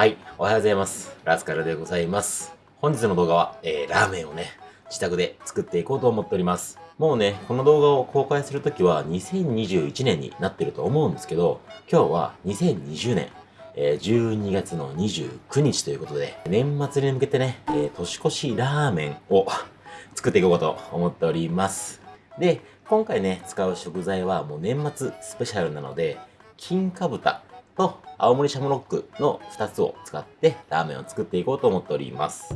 はい、おはようございます。ラスカルでございます。本日の動画は、えー、ラーメンをね、自宅で作っていこうと思っております。もうね、この動画を公開するときは2021年になってると思うんですけど、今日は2020年、えー、12月の29日ということで、年末に向けてね、えー、年越しラーメンを 作っていこうと思っております。で、今回ね、使う食材はもう年末スペシャルなので、金か豚と青森シャムロックの2つを使ってラーメンを作っていこうと思っております。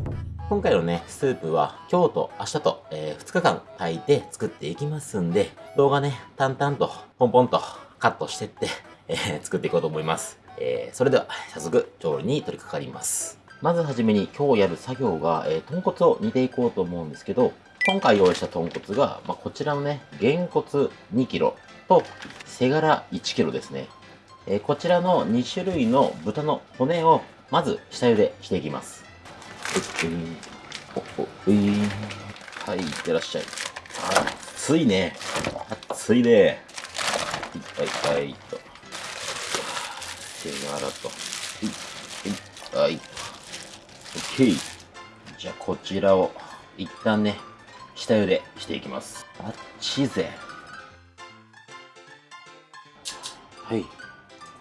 今回のね、スープは今日と明日と、えー、2日間炊いて作っていきますんで、動画ね、淡々とポンポンとカットしてって、えー、作っていこうと思います。えー、それでは早速調理に取り掛かります。まずはじめに今日やる作業が、えー、豚骨を煮ていこうと思うんですけど、今回用意した豚骨が、まあ、こちらのね、げんこつ2 k g と背ガラ1 k g ですね。え、こちらの2種類の豚の骨をまず下茹でしていきます。はい、いってらっしゃい。熱いね。熱いね。はい、はい、と。手がらと。はい、はい。OK。じゃあ、こちらを一旦ね、下茹でしていきます。あっちぜ。はい。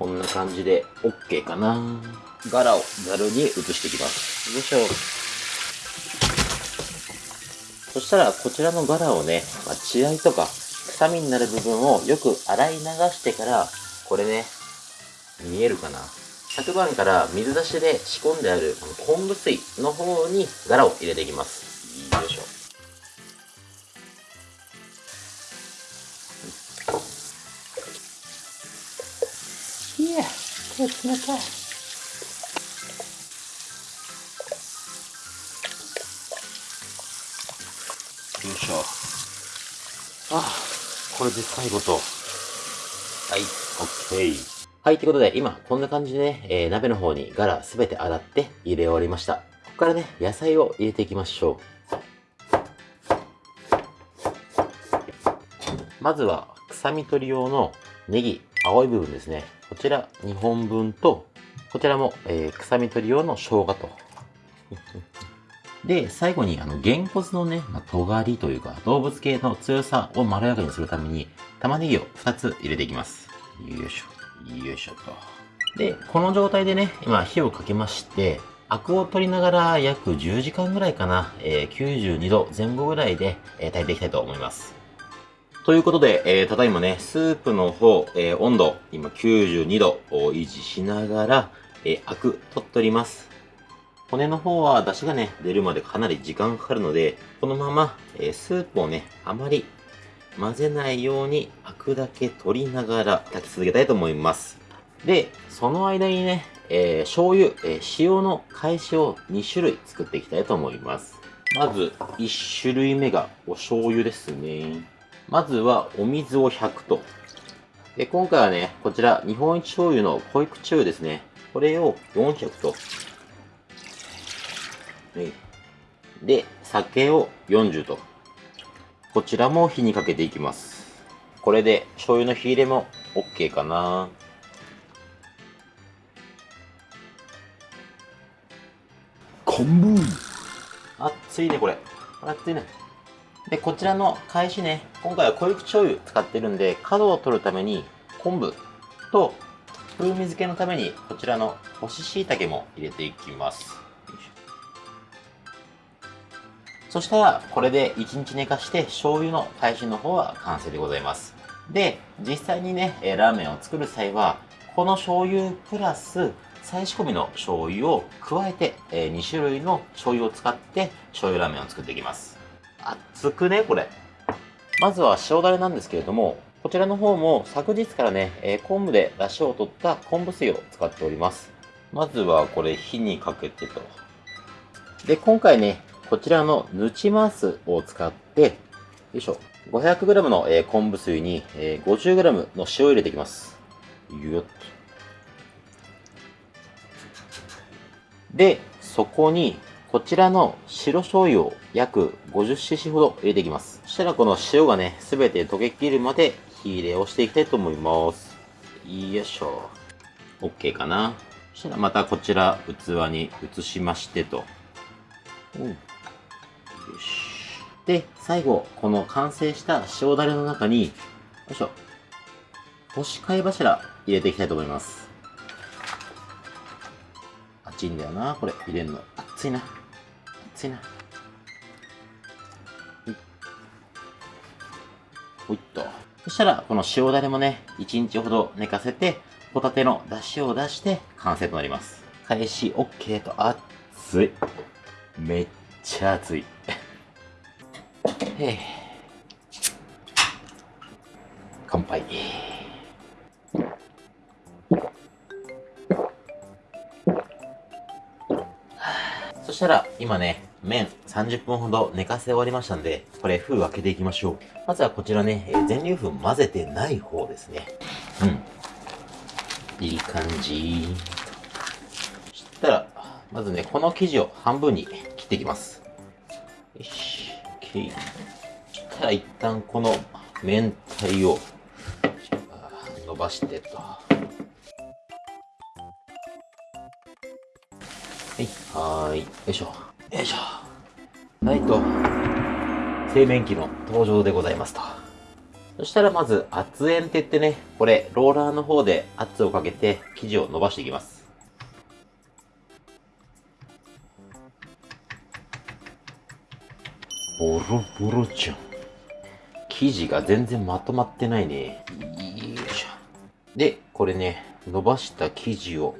こんな感じで OK かな。柄をざるに移していきます。よいしょ。そしたら、こちらの柄をね、まあ、血合いとか、臭みになる部分をよく洗い流してから、これね、見えるかな昨晩から水出しで仕込んである昆布水の方に柄を入れていきます。手冷たい。よいしょ。あ、これで最後と。はい、オッケー。はい、ということで、今、こんな感じでね、えー、鍋の方にガラすべて洗って入れ終わりました。ここからね、野菜を入れていきましょう。まずは、臭み取り用のネギ、青い部分ですね。こちら2本分と、こちらも、えー、臭み取り用の生姜と。で、最後に、あの、げんこつのね、まあ、尖りというか、動物系の強さをまろやかにするために、玉ねぎを2つ入れていきます。よいしょ。よいしょと。で、この状態でね、今火をかけまして、アクを取りながら約10時間ぐらいかな、えー、92度前後ぐらいで、えー、炊いていきたいと思います。ということで、えー、ただいまね、スープの方、えー、温度、今92度を維持しながら、えー、アク取っております。骨の方は出汁がね、出るまでかなり時間かかるので、このまま、えー、スープをね、あまり混ぜないようにアクだけ取りながら炊き続けたいと思います。で、その間にね、えー、醤油、えー、塩の返しを2種類作っていきたいと思います。まず、1種類目がお醤油ですね。まずはお水を100と。で、今回はね、こちら日本一醤油の濃い口醤油ですね。これを400と。で、酒を40と。こちらも火にかけていきます。これで醤油の火入れも OK かな。昆布熱いね、これ。熱いね。で、こちらの返しね、今回は濃い口醤油使ってるんで、角を取るために昆布と風味付けのためにこちらの干し椎茸も入れていきます。そしたら、これで1日寝かして醤油の返しの方は完成でございます。で、実際にね、ラーメンを作る際は、この醤油プラス再仕込みの醤油を加えて、2種類の醤油を使って醤油ラーメンを作っていきます。熱くね、これ。まずは塩だれなんですけれども、こちらの方も昨日からね、え、昆布で出汁を取った昆布水を使っております。まずはこれ火にかけてと。で、今回ね、こちらのぬちマスを使って、よいしょ。500g の、え、昆布水に、えー、50g の塩を入れていきます。よっと。で、そこにこちらの白醤油を約 50cc ほど入れていきます。そしたらこの塩がね、すべて溶けきるまで火入れをしていきたいと思います。よいしょ。OK かな。そしたらまたこちら器に移しましてと。うんよし。で、最後、この完成した塩だれの中に、よいしょ。干し貝柱入れていきたいと思います。熱いんだよな、これ入れんの。熱いな。熱いな。ほいっと。そしたら、この塩だれもね、1日ほど寝かせて、ホタテの出汁を出して完成となります。返し OK と熱い。めっちゃ熱い。へ乾杯。そしたら、今ね、麺30分ほど寝かせ終わりましたんで、これ封開けていきましょう。まずはこちらね、全粒粉混ぜてない方ですね。うん。いい感じ。そしたら、まずね、この生地を半分に切っていきます。よし、OK。そしたら一旦この明太を伸ばしてと。はい、はーい。よいしょ。よいしょ。はいと、製麺機の登場でございますと。そしたらまず圧円って言ってね、これローラーの方で圧をかけて生地を伸ばしていきます。ボロボロじゃん。生地が全然まとまってないね。よいしょ。で、これね、伸ばした生地を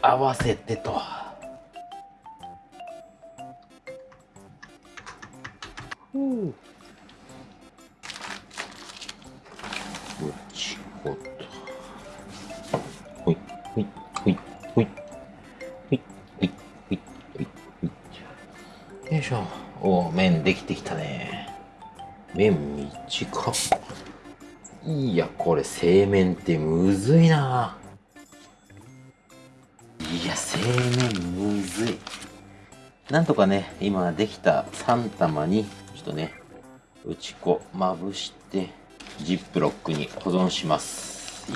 合わせてと。Ух. Вот とほいほいほいほいほいほいほいほいほ ой, ой. よいしょ。おお、麺できてきたね。麺短っ。いや、これ、製麺ってむずいな。いや、製麺むずい。なんとかね、今できた3玉にちょっとね、打ち粉まぶして、ジップロックに保存します。と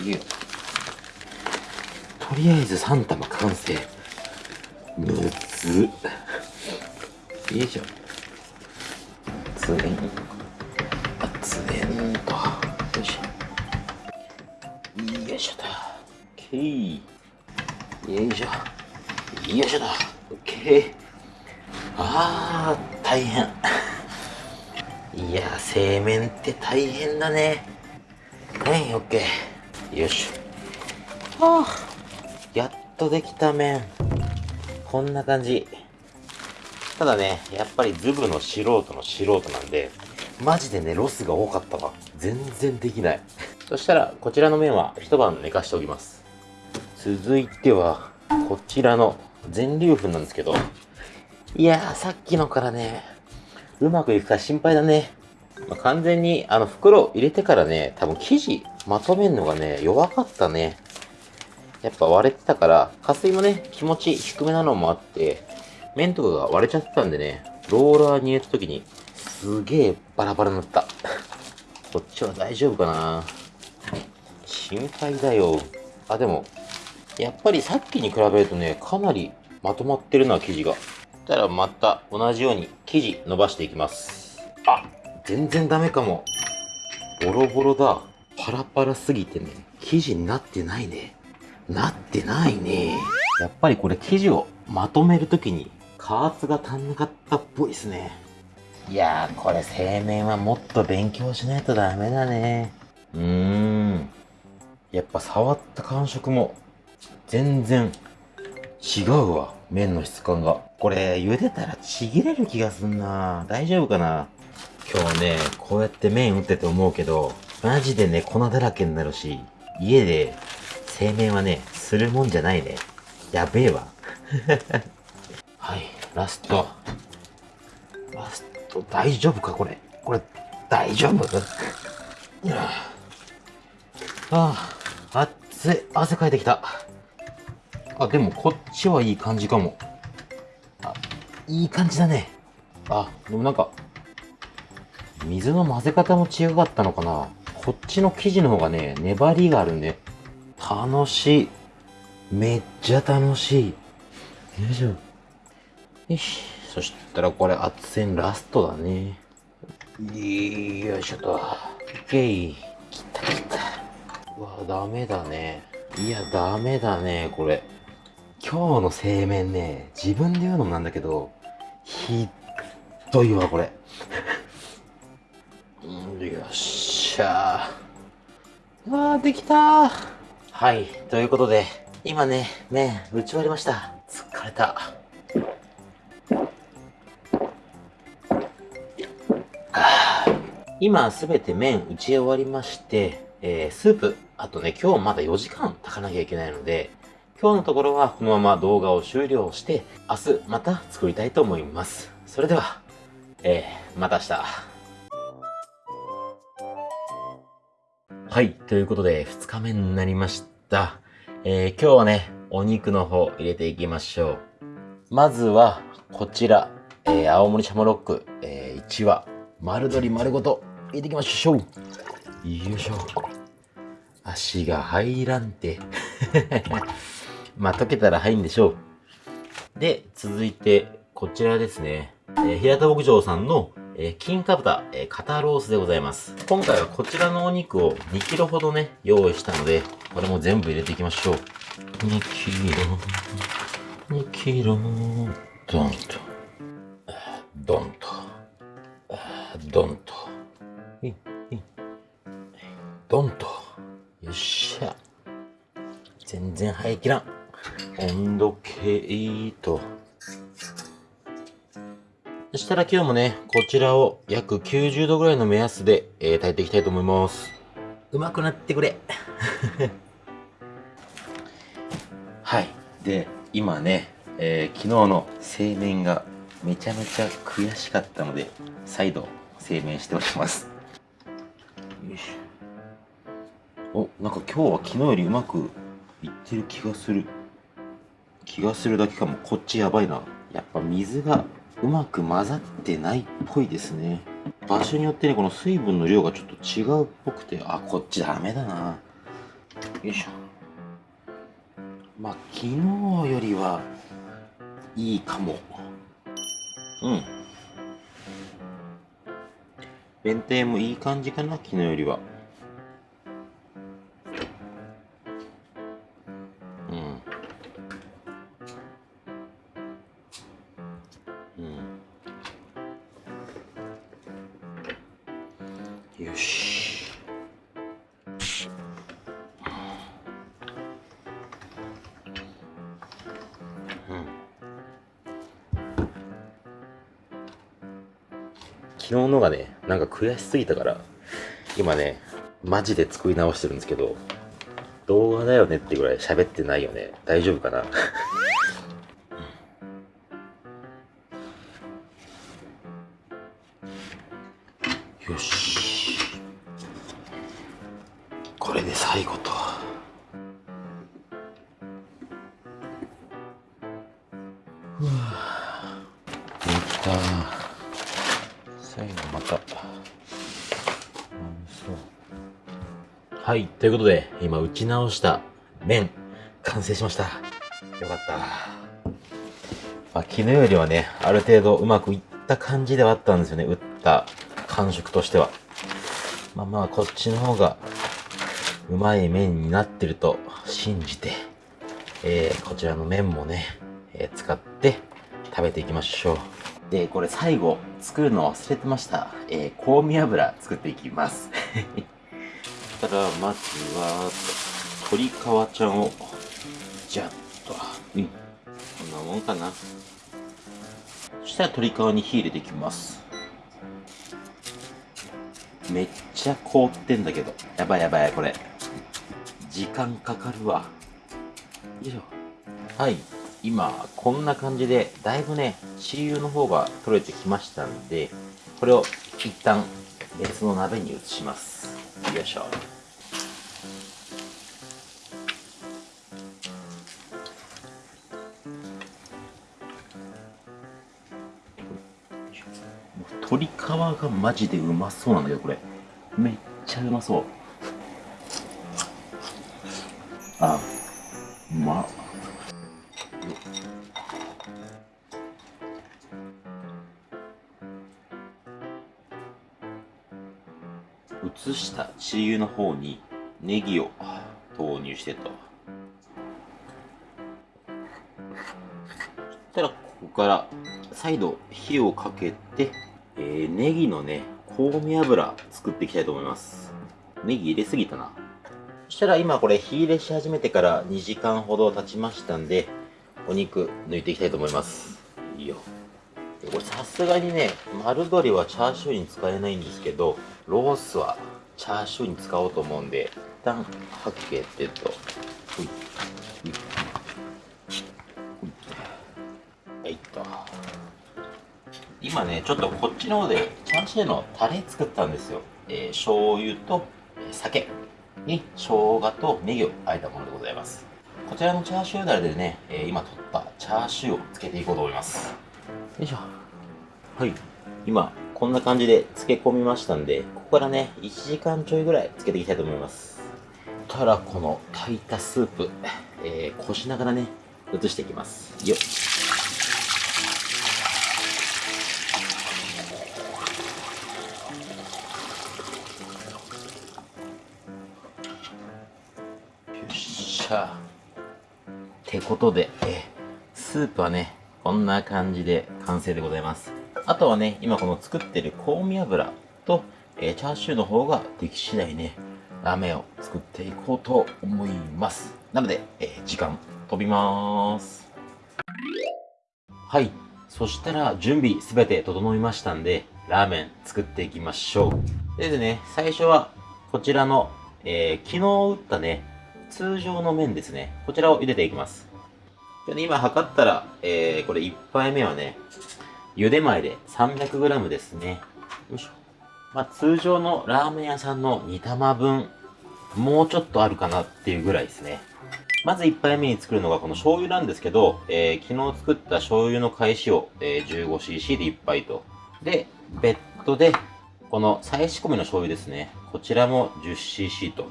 りあえず3玉完成。むず。よいしょ。熱ねん。熱ねんと。よいしょ。よいしょと。オッケー。よいしょ。よいしょと。オッケー。あー、大変。いや製麺って大変だね。はいオッケーよし。はあ。やっとできた麺。こんな感じ。ただねやっぱりズブの素人の素人なんでマジでねロスが多かったわ。全然できない。そしたらこちらの麺は一晩寝かしておきます。続いてはこちらの全粒粉なんですけど。いやーさっきのからねうまくいくか心配だね。まあ、完全に、あの、袋入れてからね、多分生地まとめるのがね、弱かったね。やっぱ割れてたから、加水もね、気持ち低めなのもあって、麺とかが割れちゃってたんでね、ローラーに入れた時に、すげえバラバラになった。こっちは大丈夫かな心配だよ。あ、でも、やっぱりさっきに比べるとね、かなりまとまってるな、生地が。たらまた同じように生地伸ばしていきます。あ全然ダメかも。ボロボロだ。パラパラすぎてね。生地になってないね。なってないね。やっぱりこれ生地をまとめるときに加圧が足んなかったっぽいですね。いやーこれ製麺はもっと勉強しないとダメだね。うーん。やっぱ触った感触も全然違うわ麺の質感が。これ茹でたらちぎれる気がすんな。大丈夫かな？今日ねこうやって麺打ってて思うけどマジでね粉だらけになるし家で製麺はねするもんじゃないね。やべえわ。はいラスト。ラスト大丈夫かこれ？これ大丈夫？ああ熱い。汗かいてきた。あ、でもこっちはいい感じかも。あ、いい感じだね。あ、でもなんか、水の混ぜ方も違かったのかな。こっちの生地の方がね、粘りがあるんで、楽しい。めっちゃ楽しい。よいしょ。よし。そしたらこれ、圧線ラストだね。よいしょと。オッケー。きたきた。うわ、ダメだね。いや、ダメだね、これ。今日の製麺ね、自分で言うのもなんだけど、ひっどいわ、これ。よっしゃー。わー、できたー。はい、ということで、今ね、麺打ち終わりました。疲れた。今すべて麺打ち終わりまして、えー、スープ、あとね、今日まだ4時間炊かなきゃいけないので、今日のところはこのまま動画を終了して、明日また作りたいと思います。それでは、えー、また明日。はい、ということで、2日目になりました。えー、今日はね、お肉の方入れていきましょう。まずは、こちら、えー、青森シャモロック、えー、1羽、丸鶏丸ごと、入れていきましょう。よいしょ。足が入らんて。まあ、溶けたら入るんでしょう。で、続いて、こちらですね。えー、平田牧場さんの、えー、金か豚、えー、肩ロースでございます。今回はこちらのお肉を2キロほどね、用意したので、これも全部入れていきましょう。2キロ、2キロ、ドンと、ドンと、ドンと、ドンと、よっしゃ。全然入りきらん。温度計と、そしたら今日もね、こちらを約90度ぐらいの目安で、えー、炊いていきたいと思います。うまくなってくれ。はい。で、今ね、えー、昨日の製麺がめちゃめちゃ悔しかったので、再度製麺しております。よいしょ。お、なんか今日は昨日よりうまくいってる気がする。気がするだけかも。こっちやばいな。やっぱ水がうまく混ざってないっぽいですね。場所によってねこの水分の量がちょっと違うっぽくてあこっちダメだな。よいしょ。まあ昨日よりはいいかも。うん。弁天もいい感じかな昨日よりは。よし。うん昨日のがねなんか悔しすぎたから今ねマジで作り直してるんですけど動画だよねってぐらい喋ってないよね。大丈夫かな？最後また。はいということで今打ち直した麺完成しました。よかった。まあ、昨日よりはねある程度うまくいった感じではあったんですよね打った感触としては。まあまあこっちの方がうまい麺になってると信じて、えー、こちらの麺もね、えー、使って食べていきましょう。で、これ最後作るの忘れてました。えー、香味油作っていきます。そ したら、まずは、鶏皮ちゃんを、じゃっと、うん。こんなもんかな。そしたら鶏皮に火入れていきます。めっちゃ凍ってんだけど。やばいやばい、これ。時間かかるわ。よいしょ。はい。今、こんな感じで、だいぶね、血油の方が取れてきましたんで、これを一旦別の鍋に移します。よいしょ。鶏皮がマジでうまそうなんだけど、これ。めっちゃうまそう。あ、うまっ。したチー油の方にネギを投入してと。そしたらここから再度火をかけて、えー、ネギのね、香味油作っていきたいと思います。ネギ入れすぎたな。そしたら今これ火入れし始めてから2時間ほど経ちましたんで、お肉抜いていきたいと思います。いいよ。これさすがにね、丸鶏はチャーシューに使えないんですけど、ロースはチャーシューに使おうと思うんで、一旦はけてと、ほい、ほい、ほい、はい。と。今ね、ちょっとこっちの方でチャーシューのタレ作ったんですよ。えー、醤油と酒に生姜とネギをあえたものでござい。ます。こちらのチャーシューダレでね、えー、今取ったチャーシューをつけてい。こうと思い。ます。よい。しょ。はい。今、こんな感じで漬け込みましたんで、からね、1時間ちょいぐらい漬けていきたいと思います。たらこの炊いたスープ、えー、こしながらね、移していきます。よっ。しゃ。ってことで、えスープはね、こんな感じで完成でございます。あとはね、今この作ってる香味油と、えー、チャーシューの方ができ次第ね、ラーメンを作っていこうと思います。なので、えー、時間飛びます。はい。そしたら準備すべて整いましたんで、ラーメン作っていきましょう。でですね、最初はこちらの、えー、昨日打ったね、通常の麺ですね。こちらを茹でていきます。で今測ったら、えー、これ1杯目はね、茹で前で 300g ですね。よいしょ。まあ、通常のラーメン屋さんの2玉分、もうちょっとあるかなっていうぐらいですね。まず1杯目に作るのがこの醤油なんですけど、えー、昨日作った醤油の返しを、えー、15cc で1杯と。で、別途で、この再仕込みの醤油ですね。こちらも 10cc と。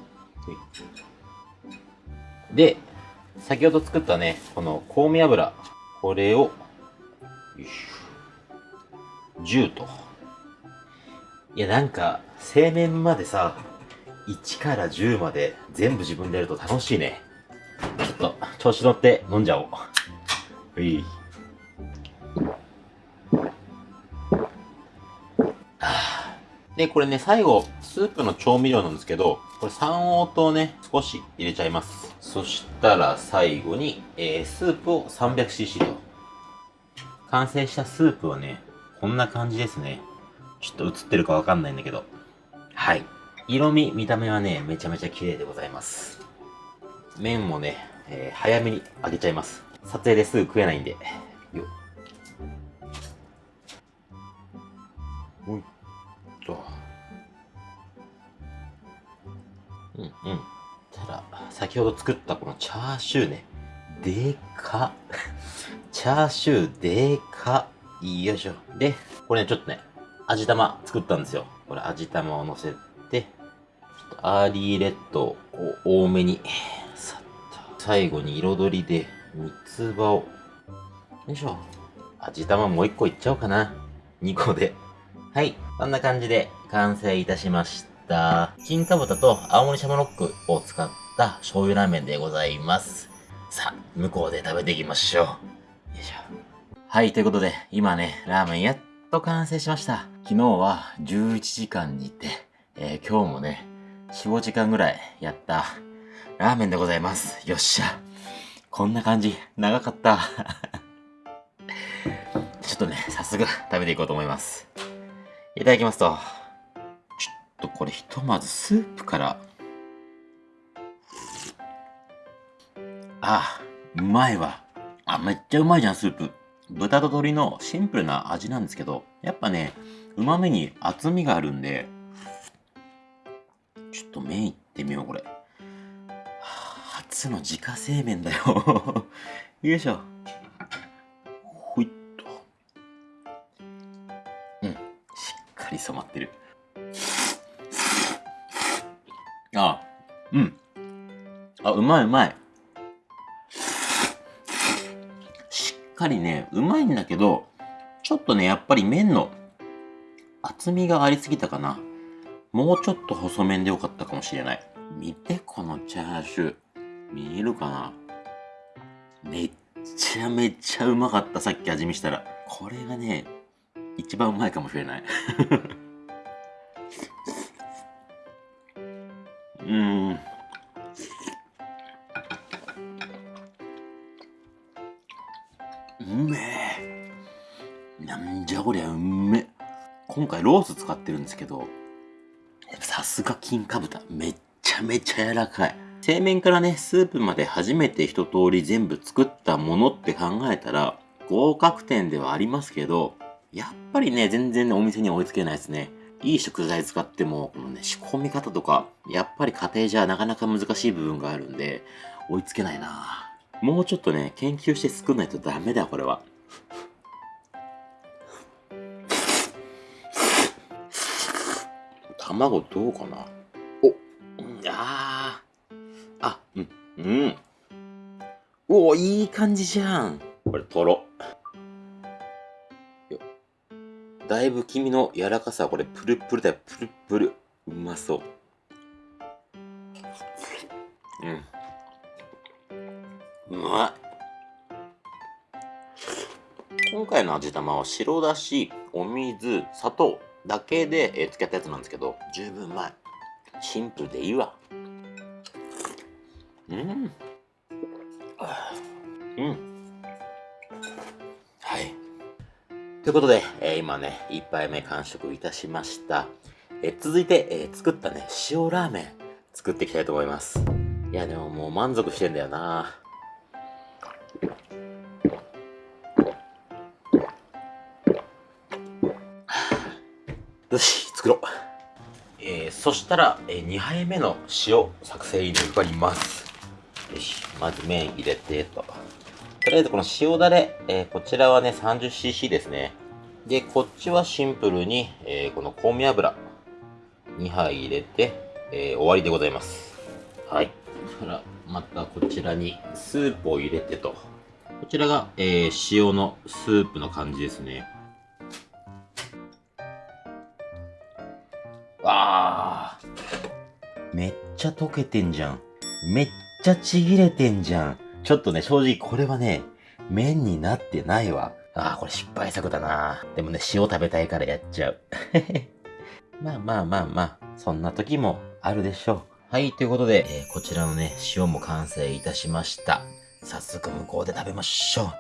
で、先ほど作ったね、この香味油、これを、よいしょ。10と。いや、なんか、製麺までさ、1から10まで全部自分でやると楽しいね。ちょっと、調子乗って飲んじゃおう。うい。で、これね、最後、スープの調味料なんですけど、これ三黄糖ね、少し入れちゃいます。そしたら最後に、えー、スープを 300cc と。完成したスープはね、こんな感じですね。ちょっと映ってるかわかんないんだけど。はい。色味、見た目はね、めちゃめちゃ綺麗でございます。麺もね、えー、早めに揚げちゃいます。撮影ですぐ食えないんで。よっ。と。うんうん。たら、先ほど作ったこのチャーシューね。でか チャーシューでかよいしょ。で、これね、ちょっとね、味玉作ったんですよ。これ味玉を乗せて、ちょっとアーリーレッドを多めに、さっと。最後に彩りで、三つ葉を、よいしょ。味玉もう一個いっちゃおうかな。2個で。はい。こんな感じで完成いたしました。金かぶとと青森シャムロックを使った醤油ラーメンでございます。さあ、向こうで食べていきましょう。よいしょ。はい、ということで、今ね、ラーメンやっと完成しました。昨日は11時間煮て、えー、今日もね、4、5時間ぐらいやったラーメンでございます。よっしゃ。こんな感じ、長かった。ちょっとね、早速食べていこうと思います。いただきますと、ちょっとこれひとまずスープから、ああ、うまいわ。あ、めっちゃうまいじゃん、スープ。豚と鶏のシンプルな味なんですけど、やっぱね、旨味に厚みがあるんで、ちょっと麺いってみよう、これ。初の自家製麺だよ よいしょ。ほいっと。うん。しっかり染まってる。あ、うん。あ、うまいうまい。しっかりね、うまいんだけど、ちょっとね、やっぱり麺の厚みがありすぎたかな。もうちょっと細麺でよかったかもしれない。見て、このチャーシュー。見えるかなめっちゃめちゃうまかった、さっき味見したら。これがね、一番うまいかもしれない。うん。うめえ。なんじゃこりゃうめえ今回ロース使ってるんですけど、さすが金か豚。めっちゃめちゃ柔らかい。製麺からね、スープまで初めて一通り全部作ったものって考えたら、合格点ではありますけど、やっぱりね、全然ね、お店に追いつけないですね。いい食材使っても、このね、仕込み方とか、やっぱり家庭じゃなかなか難しい部分があるんで、追いつけないなもうちょっとね、研究して作んないとダメだ、これは。卵どうかな？お、うん、ああ、うん、うん。おお、いい感じじゃん。これ、とろ。だいぶ黄身の柔らかさ、これ、プルプルだよ。プルプル。うまそう。うん。うまい。今回の味玉は白だし、お水、砂糖だけで、えー、付けたやつなんですけど、十分うまい。シンプルでいいわ。うん。うん。ということで、えー、今ね、一杯目完食いたしました。えー、続いて、えー、作ったね、塩ラーメン作っていきたいと思います。いや、でももう満足してんだよな作ろう。えー、そしたら、えー、2杯目の塩作成に向かいます。よし、まず麺入れてと。とりあえずこの塩だれ、えー、こちらはね、30cc ですね。で、こっちはシンプルに、えー、この香味油2杯入れて、えー、終わりでございます。はい。そしたら、またこちらにスープを入れてと。こちらが、えー、塩のスープの感じですね。めっちゃ溶けてんじゃん。めっちゃちぎれてんじゃん。ちょっとね、正直これはね、麺になってないわ。ああ、これ失敗作だな。でもね、塩食べたいからやっちゃう。まあまあまあまあ、そんな時もあるでしょう。はい、ということで、えー、こちらのね、塩も完成いたしました。早速向こうで食べましょ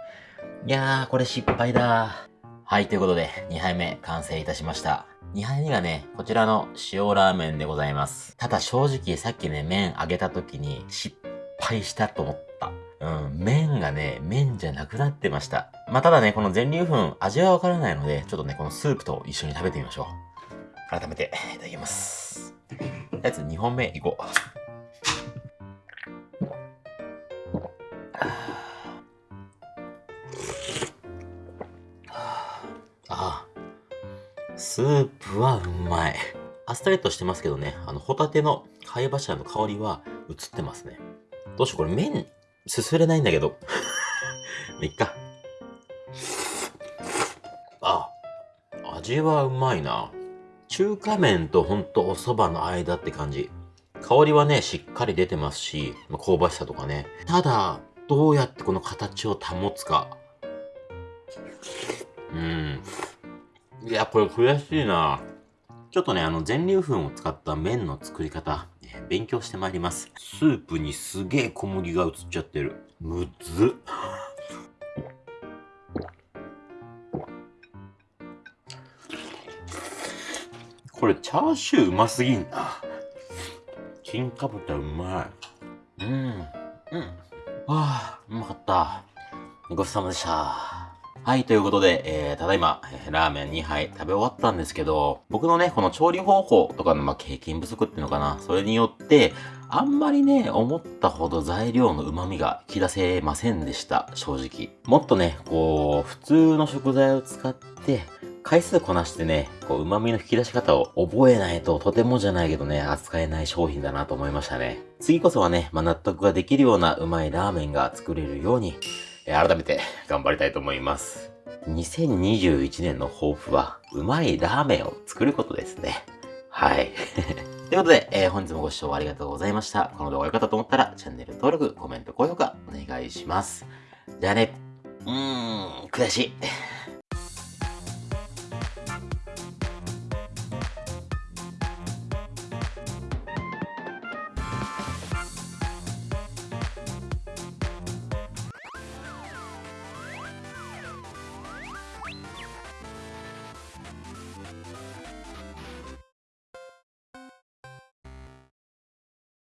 う。いやー、これ失敗だ。はい、ということで、2杯目完成いたしました。2杯目がね、こちらの塩ラーメンでございます。ただ正直さっきね、麺揚げた時に失敗したと思った。うん、麺がね、麺じゃなくなってました。まあ、ただね、この全粒粉、味はわからないので、ちょっとね、このスープと一緒に食べてみましょう。改めて、いただきます。とりあ2本目いこう。ああスープはうまい。あっさりとしてますけどね、あの、ホタテの貝柱の香りは移ってますね。どうしよう、これ麺、すすれないんだけど。いっか。あ、味はうまいな。中華麺とほんとお蕎麦の間って感じ。香りはね、しっかり出てますしま、香ばしさとかね。ただ、どうやってこの形を保つか。うん。いや、これ悔しいな。ちょっとね、あの、全粒粉を使った麺の作り方、勉強してまいります。スープにすげえ小麦が映っちゃってる。むずっ。これチャーシューうますぎんな。金かぶたうまい。うん。うん。わあ、うまかった。ごちそうさまでした。はい、ということで、えー、ただいま、えー、ラーメン2杯食べ終わったんですけど、僕のね、この調理方法とかの、まあ、経験不足っていうのかな、それによって、あんまりね、思ったほど材料の旨味が引き出せませんでした、正直。もっとね、こう、普通の食材を使って、回数こなしてね、こう、旨味の引き出し方を覚えないととてもじゃないけどね、扱えない商品だなと思いましたね。次こそはね、まあ、納得ができるようなうまいラーメンが作れるように、改めて頑張りたいと思います。2021年の抱負は、うまいラーメンを作ることですね。はい。ということで、えー、本日もご視聴ありがとうございました。この動画が良かったと思ったら、チャンネル登録、コメント、高評価、お願いします。じゃあね、うーん、悔しい。